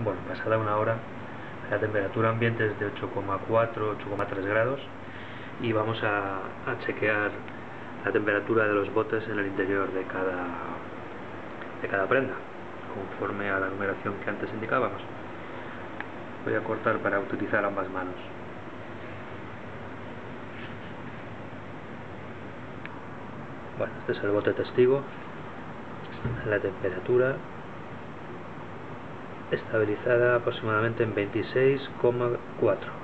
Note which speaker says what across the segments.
Speaker 1: Bueno, pasada una hora, la temperatura ambiente es de 8,4, 8,3 grados y vamos a, chequear la temperatura de los botes en el interior de cada, de cada prenda, conforme a la numeración que antes indicábamos. Voy a cortar para utilizar ambas manos. Bueno, este es el bote testigo, la temperatura estabilizada aproximadamente en 26,4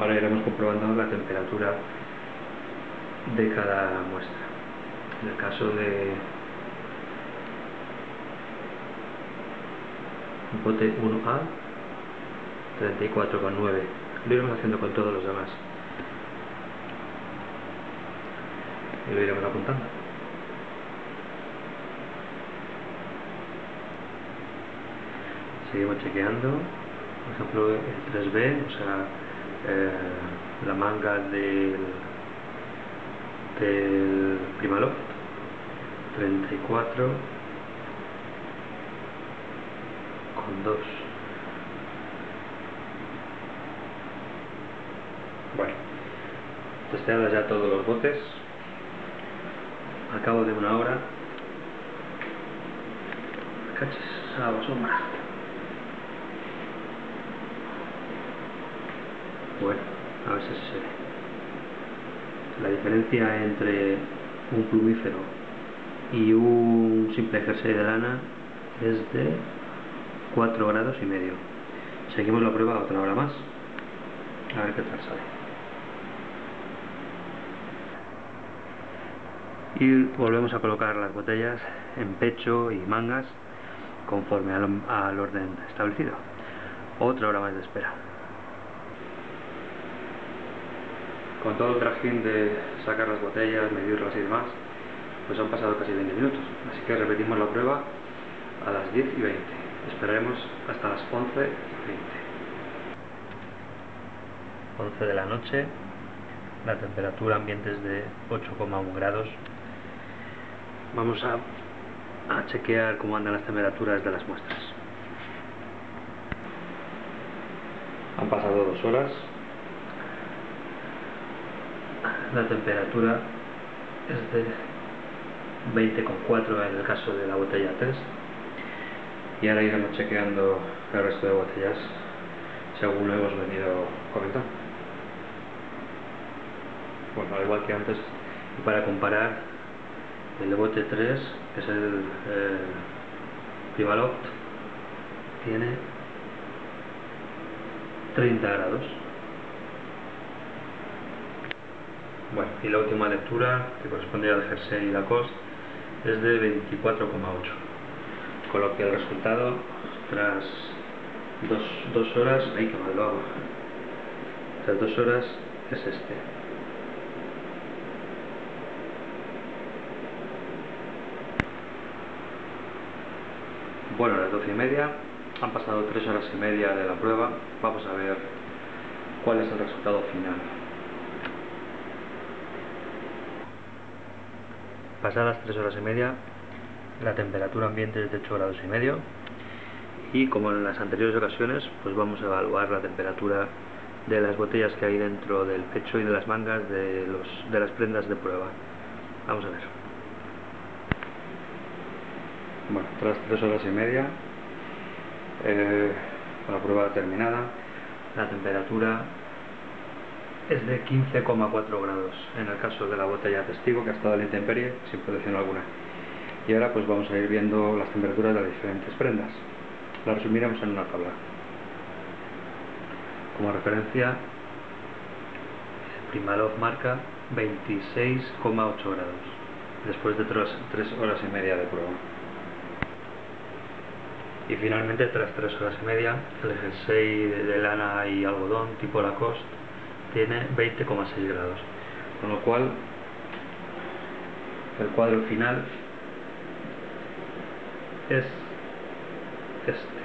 Speaker 1: ahora iremos comprobando la temperatura de cada muestra. En el caso de bote 1A 34,9 lo iremos haciendo con todos los demás. Y lo iremos apuntando seguimos chequeando. Por ejemplo el 3B o sea eh, la manga del del Primaloft 34 con 2 bueno testeados ya todos los botes. Al cabo de una hora cachis a la sombra Bueno, a ver si se ve. La diferencia entre un plumífero y un simple jersey de lana es de 4 grados y medio. Seguimos la prueba otra hora más. A ver qué tal sale. Y volvemos a colocar las botellas en pecho y mangas conforme al, al orden establecido. Otra hora más de espera. Con todo el trajín de sacar las botellas, medirlas y demás, pues han pasado casi 20 minutos. Así que repetimos la prueba a las 10 y 20. Esperaremos hasta las 11 y 20. 11 de la noche, la temperatura ambiente es de 8,1 grados. Vamos a, a chequear cómo andan las temperaturas de las muestras. Han pasado dos horas, la temperatura es de 20,4 en el caso de la botella 3 y ahora iremos chequeando el resto de botellas según lo hemos venido comentando. Bueno, al igual que antes y para comparar el bote 3 que es el eh, tiene 30 grados Bueno, y la última lectura, que corresponde al jersey y Lacoste, es de 24,8. Con lo que el resultado, tras dos, horas, hay que mal lo hago. Tras dos horas es este. Bueno, las doce y media, han pasado tres horas y media de la prueba, vamos a ver cuál es el resultado final. Pasadas 3 horas y media, la temperatura ambiente es de 8 grados y medio y como en las anteriores ocasiones, pues vamos a evaluar la temperatura de las botellas que hay dentro del pecho y de las mangas de, los, de las prendas de prueba. Vamos a ver. Bueno, tras 3 horas y media, eh, con la prueba terminada, la temperatura es de 15,4 grados en el caso de la botella testigo que ha estado en la intemperie sin protección alguna. Y ahora pues vamos a ir viendo las temperaturas de las diferentes prendas. Las resumiremos en una tabla. Como referencia Primalov marca 26,8 grados después de 3 horas y media de prueba. Y finalmente tras 3 horas y media el jersey de lana y algodón tipo Lacoste tiene 20,6 grados. Con lo cual el cuadro final es este